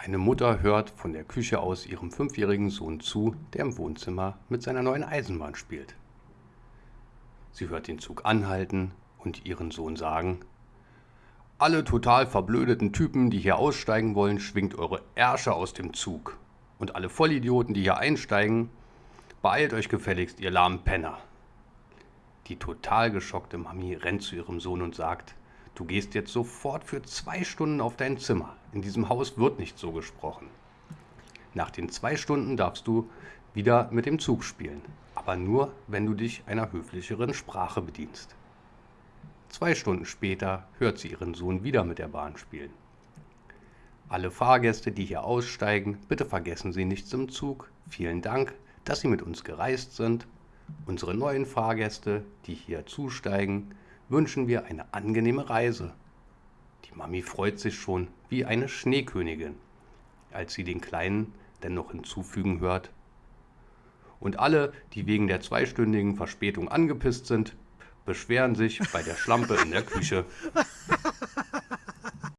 Eine Mutter hört von der Küche aus ihrem fünfjährigen Sohn zu, der im Wohnzimmer mit seiner neuen Eisenbahn spielt. Sie hört den Zug anhalten und ihren Sohn sagen, alle total verblödeten Typen, die hier aussteigen wollen, schwingt eure Ärsche aus dem Zug. Und alle Vollidioten, die hier einsteigen, beeilt euch gefälligst, ihr lahmen Penner. Die total geschockte Mami rennt zu ihrem Sohn und sagt, du gehst jetzt sofort für zwei Stunden auf dein Zimmer. In diesem Haus wird nicht so gesprochen. Nach den zwei Stunden darfst du wieder mit dem Zug spielen, aber nur, wenn du dich einer höflicheren Sprache bedienst. Zwei Stunden später hört sie ihren Sohn wieder mit der Bahn spielen. Alle Fahrgäste, die hier aussteigen, bitte vergessen Sie nichts im Zug. Vielen Dank, dass Sie mit uns gereist sind. Unsere neuen Fahrgäste, die hier zusteigen, wünschen wir eine angenehme Reise. Die Mami freut sich schon wie eine Schneekönigin, als sie den Kleinen denn noch hinzufügen hört. Und alle, die wegen der zweistündigen Verspätung angepisst sind, beschweren sich bei der Schlampe in der Küche.